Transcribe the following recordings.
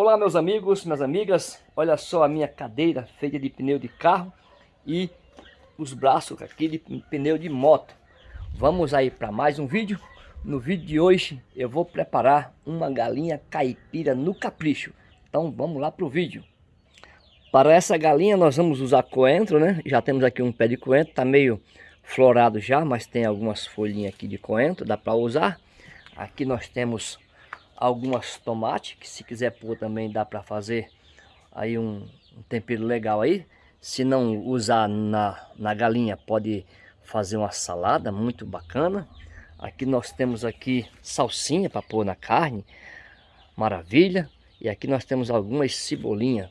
Olá meus amigos, minhas amigas, olha só a minha cadeira feita de pneu de carro e os braços aqui de pneu de moto. Vamos aí para mais um vídeo. No vídeo de hoje eu vou preparar uma galinha caipira no capricho. Então vamos lá para o vídeo. Para essa galinha nós vamos usar coentro, né? Já temos aqui um pé de coentro, tá meio florado já, mas tem algumas folhinhas aqui de coentro, dá para usar. Aqui nós temos algumas tomates, que se quiser pôr também dá para fazer aí um, um, tempero legal aí. Se não usar na, na galinha, pode fazer uma salada muito bacana. Aqui nós temos aqui salsinha para pôr na carne, maravilha. E aqui nós temos algumas cebolinhas,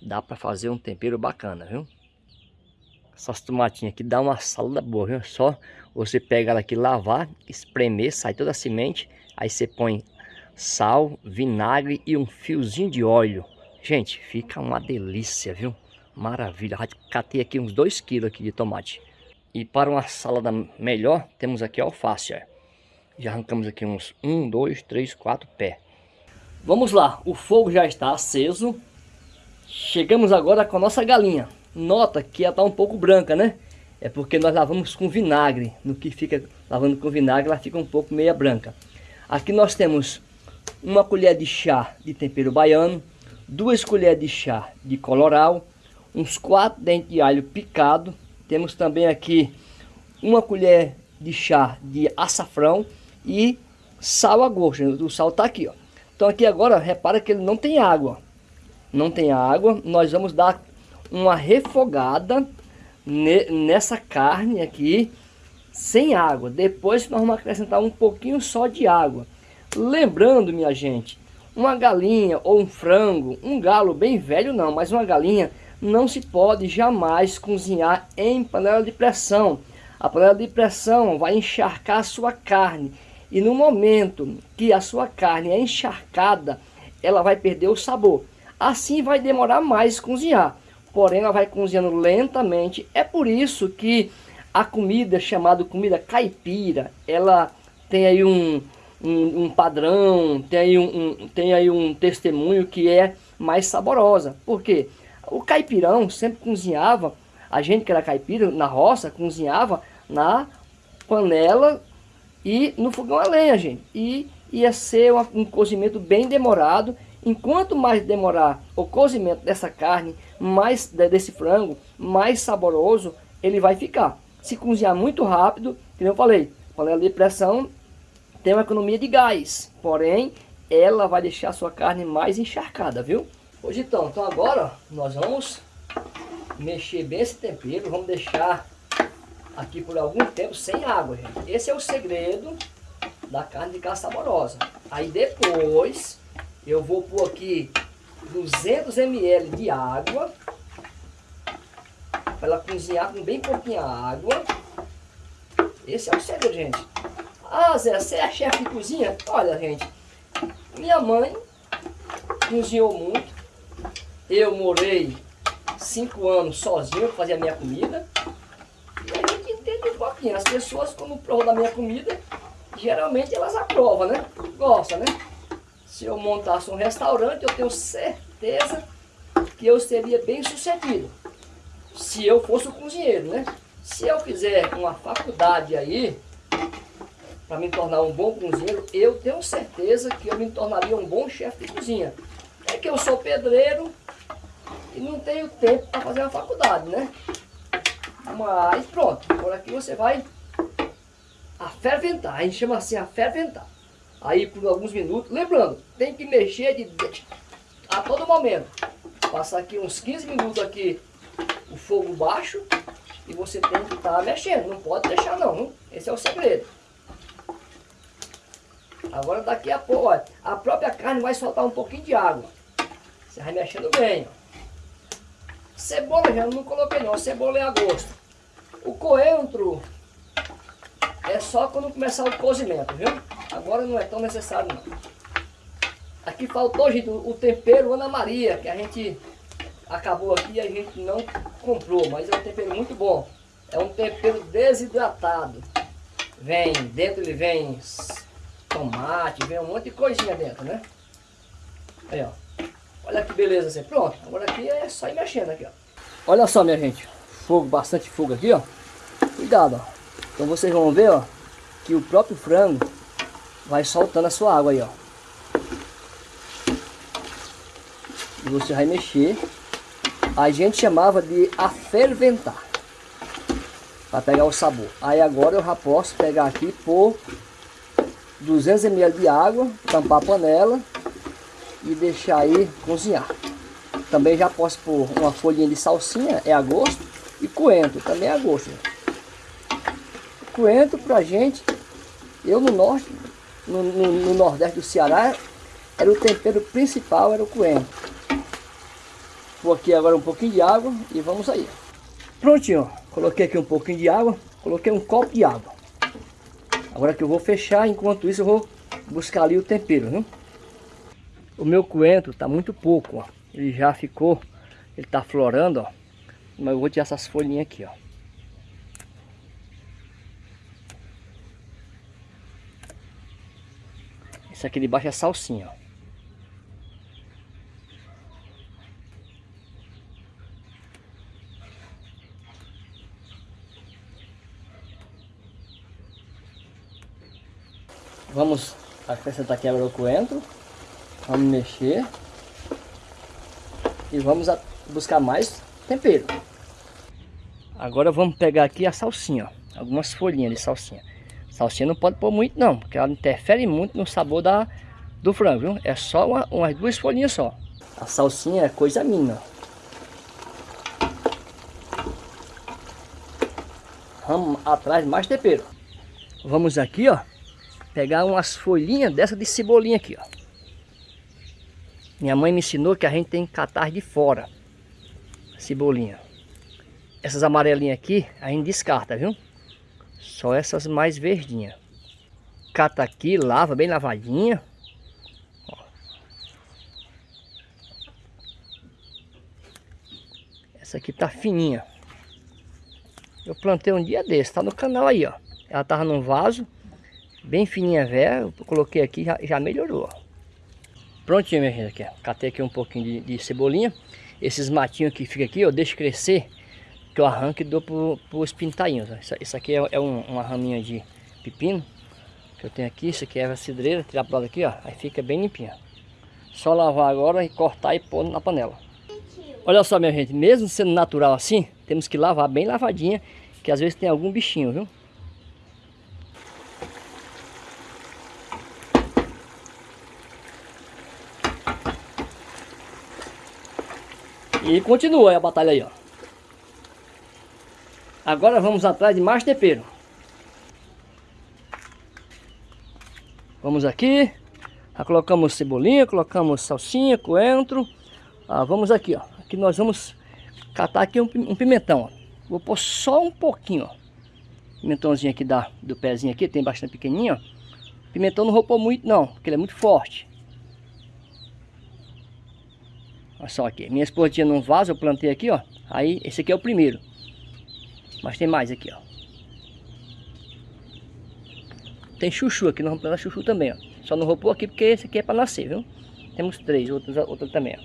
dá para fazer um tempero bacana, viu? Essas tomatinhas aqui dá uma salada boa, viu? Só você pega ela aqui, lavar, espremer, sai toda a semente, aí você põe sal, vinagre e um fiozinho de óleo. Gente, fica uma delícia, viu? Maravilha. Catei aqui uns 2 kg aqui de tomate. E para uma salada melhor, temos aqui alface. Ó. Já arrancamos aqui uns 1, 2, 3, 4 pés. Vamos lá, o fogo já está aceso. Chegamos agora com a nossa galinha. Nota que ela está um pouco branca, né? É porque nós lavamos com vinagre. No que fica lavando com vinagre, ela fica um pouco meia branca. Aqui nós temos uma colher de chá de tempero baiano, duas colheres de chá de coloral, uns quatro dentes de alho picado, temos também aqui uma colher de chá de açafrão e sal a gosto, o sal está aqui, ó. Então aqui agora, repara que ele não tem água, não tem água, nós vamos dar uma refogada nessa carne aqui, sem água, depois nós vamos acrescentar um pouquinho só de água. Lembrando, minha gente, uma galinha ou um frango, um galo bem velho não, mas uma galinha não se pode jamais cozinhar em panela de pressão. A panela de pressão vai encharcar a sua carne e no momento que a sua carne é encharcada, ela vai perder o sabor. Assim vai demorar mais cozinhar, porém ela vai cozinhando lentamente. É por isso que a comida chamada comida caipira, ela tem aí um, um, um padrão, tem aí um, um, tem aí um testemunho que é mais saborosa. Por quê? O caipirão sempre cozinhava, a gente que era caipira, na roça, cozinhava na panela e no fogão a lenha, gente. E ia ser um, cozimento bem demorado. Enquanto mais demorar o cozimento dessa carne, mais desse frango, mais saboroso ele vai ficar. Se cozinhar muito rápido, como eu falei, panela de pressão tem uma economia de gás, porém ela vai deixar a sua carne mais encharcada, viu? Hoje então, então agora nós vamos mexer bem esse tempero, vamos deixar aqui por algum tempo sem água, gente. Esse é o segredo da carne de caça saborosa. Aí depois eu vou pôr aqui 200 ml de água para ela cozinhar com bem pouquinha água. Esse é o segredo, gente. Ah, Zé, você é chefe de cozinha? Olha, gente, minha mãe cozinhou muito. Eu morei cinco anos sozinho para fazer a minha comida. E a gente entende um pouquinho. As pessoas, quando provam da minha comida, geralmente elas aprovam, né? Gostam, né? Se eu montasse um restaurante, eu tenho certeza que eu seria bem sucedido. Se eu fosse o cozinheiro, né? Se eu fizer uma faculdade aí, para me tornar um bom cozinheiro, eu tenho certeza que eu me tornaria um bom chefe de cozinha. É que eu sou pedreiro e não tenho tempo para fazer uma faculdade, né? Mas pronto, por aqui você vai aferventar, a gente chama assim aferventar. Aí por alguns minutos, lembrando, tem que mexer de, a todo momento. Passar aqui uns 15 minutos aqui o fogo baixo e você tem que estar tá mexendo, não pode deixar não, esse é o segredo. Agora daqui a pouco, ó, a própria carne vai soltar um pouquinho de água. Você vai mexendo bem, ó. Cebola já não coloquei não, cebola é a gosto. O coentro é só quando começar o cozimento, viu? Agora não é tão necessário não. Aqui faltou, gente, o tempero Ana Maria, que a gente acabou aqui e a gente não comprou, mas é um tempero muito bom. É um tempero desidratado. Vem, dentro ele vem tomate, vem um monte de coisinha dentro, né? Aí, ó. Olha que beleza assim. Pronto. Agora aqui é só ir mexendo aqui, ó. Olha só, minha gente. Fogo, bastante fogo aqui, ó. Cuidado, ó. Então vocês vão ver, ó, que o próprio frango vai soltando a sua água aí, ó. E você vai mexer. A gente chamava de aferventar. Para pegar o sabor. Aí agora eu já posso pegar aqui por 200 ml de água, tampar a panela e deixar aí cozinhar. Também já posso pôr uma folhinha de salsinha, é a gosto, e coentro, também é a gosto. Coentro pra gente, eu no norte, no, no, no nordeste do Ceará, era o tempero principal, era o coentro. Vou aqui agora um pouquinho de água e vamos aí. Prontinho, coloquei aqui um pouquinho de água, coloquei um copo de água. Agora que eu vou fechar, enquanto isso eu vou buscar ali o tempero, viu? O meu coentro tá muito pouco, ó. Ele já ficou, ele tá florando, ó. Mas eu vou tirar essas folhinhas aqui, ó. Esse aqui de baixo é salsinha, ó. Vamos acrescentar aqui agora o coentro. Vamos mexer. E vamos buscar mais tempero. Agora vamos pegar aqui a salsinha, ó. Algumas folhinhas de salsinha. Salsinha não pode pôr muito não, porque ela interfere muito no sabor da, do frango, viu? É só uma, umas duas folhinhas só. A salsinha é coisa minha. Vamos atrás mais tempero. Vamos aqui, ó pegar umas folhinhas dessa de cebolinha aqui, ó. Minha mãe me ensinou que a gente tem que catar de fora cebolinha. Essas amarelinhas aqui a gente descarta, viu? Só essas mais verdinhas. Cata aqui, lava bem lavadinha. Essa aqui tá fininha. Eu plantei um dia desse, tá no canal aí, ó. Ela tava num vaso bem fininha velha, coloquei aqui já, já melhorou. Prontinho, minha gente, aqui, ó. catei aqui um pouquinho de, de, cebolinha. Esses matinhos que fica aqui, eu deixo crescer, que eu arranco e dou para os pintainhos. Isso, isso, aqui é, é um, uma raminha de pepino que eu tenho aqui. Isso aqui é a cidreira, tirar para lado aqui, ó, aí fica bem limpinha. Só lavar agora e cortar e pôr na panela. Olha só, minha gente, mesmo sendo natural assim, temos que lavar bem lavadinha, que às vezes tem algum bichinho, viu? E continua a batalha aí, ó. Agora vamos atrás de mais tempero. Vamos aqui. Já colocamos cebolinha, colocamos salsinha, coentro. Ah, vamos aqui, ó. Aqui nós vamos catar aqui um, pimentão, ó. Vou pôr só um pouquinho, ó. Pimentãozinho aqui da, do pezinho aqui, tem bastante pequenininho, ó. Pimentão não vou pôr muito não, porque ele é muito forte. Olha só aqui. Minha esposa tinha num vaso, eu plantei aqui, ó. Aí, esse aqui é o primeiro. Mas tem mais aqui, ó. Tem chuchu aqui, nós vamos plantar chuchu também, ó. Só não vou pôr aqui porque esse aqui é para nascer, viu? Temos três, outros, outros também, ó.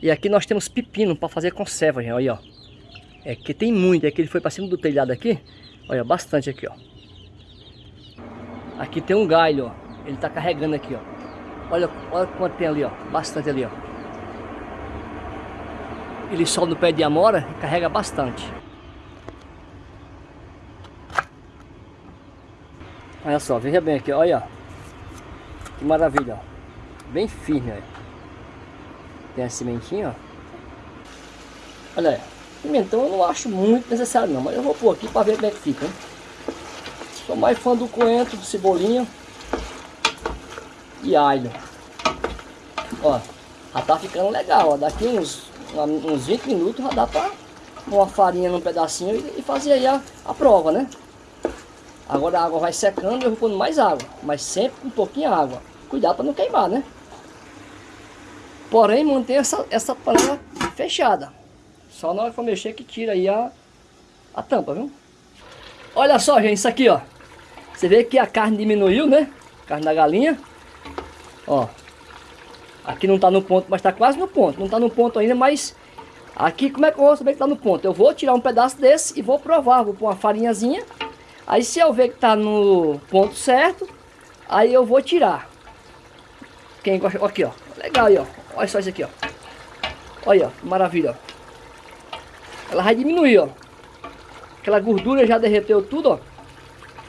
E aqui nós temos pepino para fazer conserva, olha aí, ó. É que tem muito, é que ele foi para cima do telhado aqui. Olha, bastante aqui, ó. Aqui tem um galho, ó. Ele tá carregando aqui, ó. Olha, olha quanto tem ali, ó. Bastante ali, ó. Ele sobe no pé de amora e carrega bastante. Olha só, veja bem aqui, olha. Que maravilha, ó. Bem firme, olha. Tem a sementinha, ó. Olha aí. Pimentão eu não acho muito necessário não, mas eu vou pôr aqui para ver como é que fica. Hein? Sou mais fã do coentro, cebolinha e alho. Ó, já tá ficando legal, ó. Daqui uns, uns 20 minutos já dá pra uma farinha num pedacinho e, e fazer aí a, a prova, né? Agora a água vai secando e eu vou pondo mais água, mas sempre com um pouquinho de água. Cuidado para não queimar, né? Porém, manter essa, essa panela fechada. Só na hora que for mexer que tira aí a, a tampa, viu? Olha só, gente, isso aqui, ó. Você vê que a carne diminuiu, né? Carne da galinha. Ó. Aqui não está no ponto, mas está quase no ponto. Não está no ponto ainda, mas aqui como é que eu vou saber que está no ponto? Eu vou tirar um pedaço desse e vou provar. Vou pôr uma farinhazinha. Aí se eu ver que está no ponto certo, aí eu vou tirar. Quem gosta... Aqui, ó. Legal aí, ó. Olha só isso aqui, ó. Olha, ó. Maravilha, ó. Ela vai diminuir, ó. Aquela gordura já derreteu tudo, ó.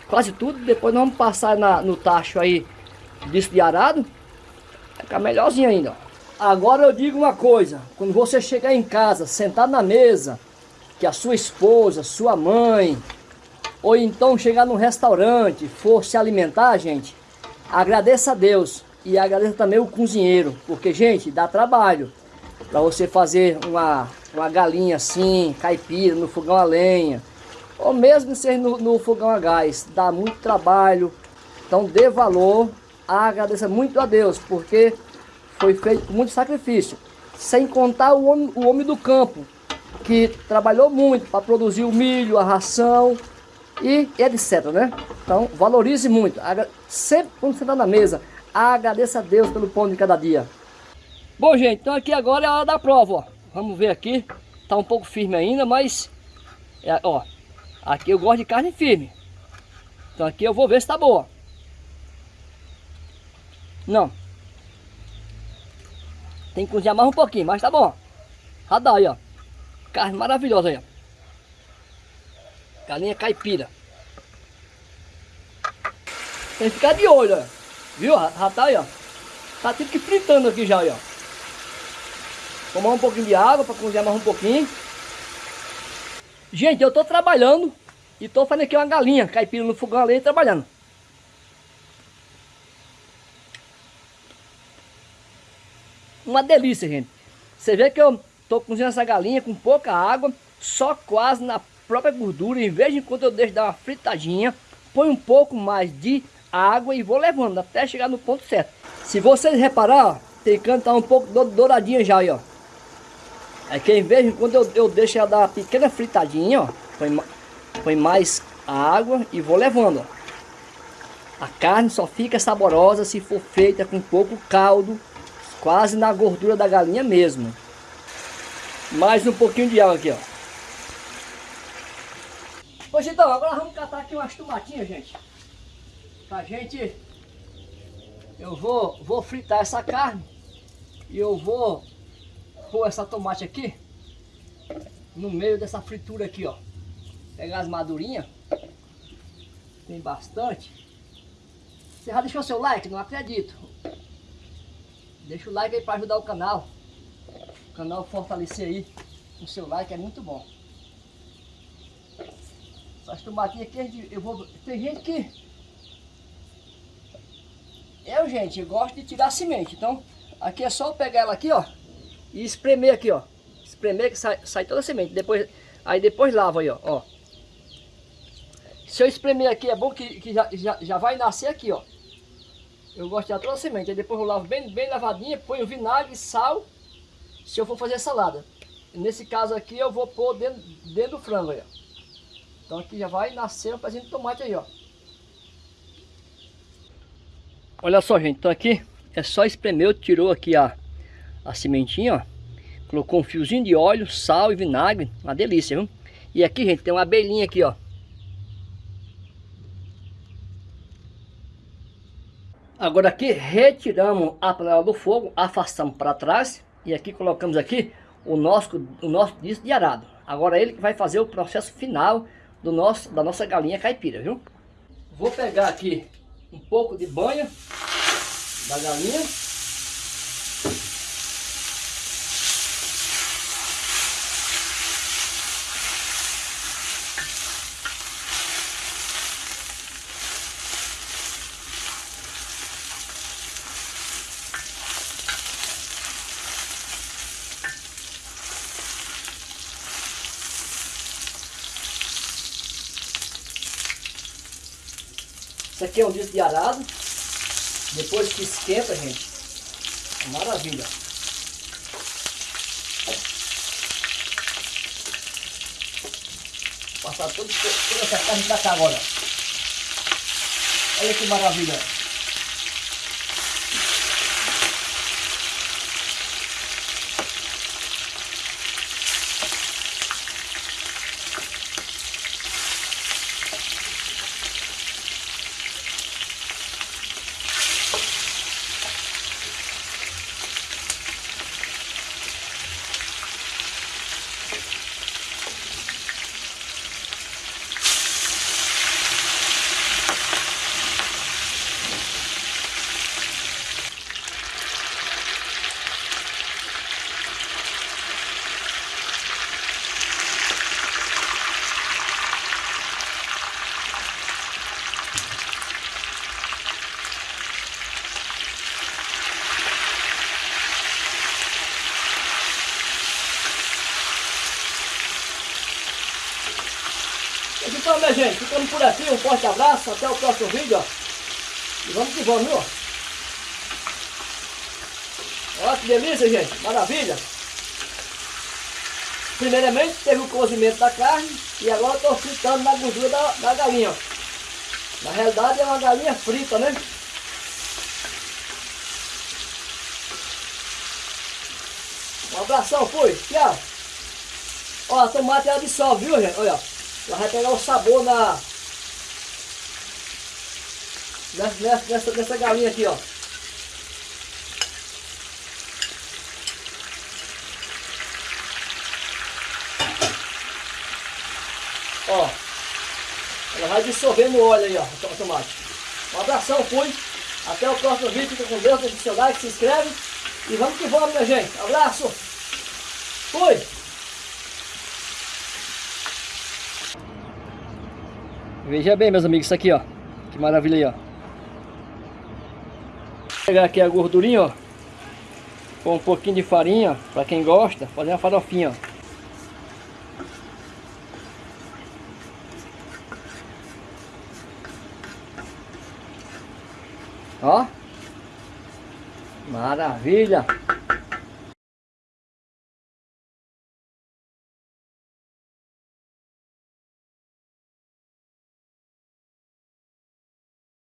Quase tudo. Depois nós vamos passar na, no tacho aí disso de arado. Vai ficar melhorzinho ainda, ó. Agora eu digo uma coisa. Quando você chegar em casa, sentado na mesa, que a sua esposa, sua mãe, ou então chegar num restaurante, for se alimentar, gente, agradeça a Deus e agradeça também o cozinheiro, porque, gente, dá trabalho para você fazer uma, uma galinha assim, caipira, no fogão a lenha, ou mesmo ser no, no fogão a gás, dá muito trabalho, então dê valor, agradeça muito a Deus, porque foi feito com muito sacrifício, sem contar o homem, o homem do campo, que trabalhou muito para produzir o milho, a ração e etc, né? Então valorize muito, sempre quando você está na mesa, Agradeça a Deus pelo pão de cada dia. Bom, gente, então aqui agora é a hora da prova, ó. Vamos ver aqui. Tá um pouco firme ainda, mas... É, ó, aqui eu gosto de carne firme. Então aqui eu vou ver se tá boa. Não. Tem que cozinhar mais um pouquinho, mas tá bom. Dá aí, ó. Carne maravilhosa aí, ó. Galinha caipira. Tem que ficar de olho, ó. Viu? Já tá aí, ó. Tá tipo que fritando aqui já, aí, ó. Tomar um pouquinho de água para cozinhar mais um pouquinho. Gente, eu tô trabalhando e tô fazendo aqui uma galinha caipira no fogão ali trabalhando. Uma delícia, gente. Você vê que eu tô cozinhando essa galinha com pouca água, só quase na própria gordura. Em vez de quando eu deixo dar uma fritadinha, põe um pouco mais de água e vou levando até chegar no ponto certo. Se vocês reparar, ó, tem canto tá um pouco douradinha já aí, ó. É que em vez de quando eu, eu deixo ela dar uma pequena fritadinha, ó, põe, põe mais água e vou levando, ó. A carne só fica saborosa se for feita com pouco caldo, quase na gordura da galinha mesmo. Mais um pouquinho de água aqui, ó. Pois então, agora vamos catar aqui umas tomatinhas, gente. Pra gente, eu vou, vou fritar essa carne e eu vou pôr essa tomate aqui no meio dessa fritura aqui, ó. Pegar as madurinhas, tem bastante. Você já deixou seu like? Não acredito. Deixa o like aí para ajudar o canal. O canal fortalecer aí. O seu like é muito bom. Essas tomatinhas aqui, eu vou... Tem gente que eu, gente, gosto de tirar semente. Então, aqui é só pegar ela aqui, ó. E espremer aqui, ó. Espremer que sai, sai toda a semente. Depois, aí depois lava aí, ó. ó. Se eu espremer aqui, é bom que, que já, já, já vai nascer aqui, ó. Eu gosto de tirar semente. Aí depois eu lavo bem, bem lavadinha, ponho vinagre, sal. Se eu for fazer salada. Nesse caso aqui, eu vou pôr dentro, dentro do frango aí, ó. Então aqui já vai nascer um pezinho de tomate aí, ó. Olha só, gente, então aqui é só espremer, tirou aqui a, a sementinha, ó. Colocou um fiozinho de óleo, sal e vinagre, uma delícia, viu? E aqui, gente, tem uma abelhinha aqui, ó. Agora aqui, retiramos a panela do fogo, afastamos para trás e aqui colocamos aqui o nosso, o nosso disco de arado. Agora ele que vai fazer o processo final do nosso, da nossa galinha caipira, viu? Vou pegar aqui um pouco de banha da galinha. De arado. Depois que esquenta, gente, maravilha. Passar todo, toda essa carne pra cá agora. Olha que maravilha. Então, minha gente, ficamos por aqui. Um forte abraço. Até o próximo vídeo, ó. E vamos que vamos, viu? Olha que delícia, gente. Maravilha. Primeiramente, teve o cozimento da carne. E agora estou fritando na gordura da, da galinha, ó. Na realidade, é uma galinha frita, né? Um abração, fui. Tchau. Ó, a tomate ela dissolve, viu, gente? Olha, ela vai pegar o sabor na... Nessa, nessa, nessa galinha aqui, ó. Ó. Ela vai dissolver no óleo aí, ó, o tomate. Um abração, fui. Até o próximo vídeo. Fica com Deus. Deixa o seu like, se inscreve. E vamos que vamos, minha gente. Abraço. Fui. Veja bem, meus amigos, isso aqui, ó. Que maravilha aí, ó. Vou pegar aqui a gordurinha, ó. Com um pouquinho de farinha, para quem gosta, fazer uma farofinha, ó. Ó. Maravilha.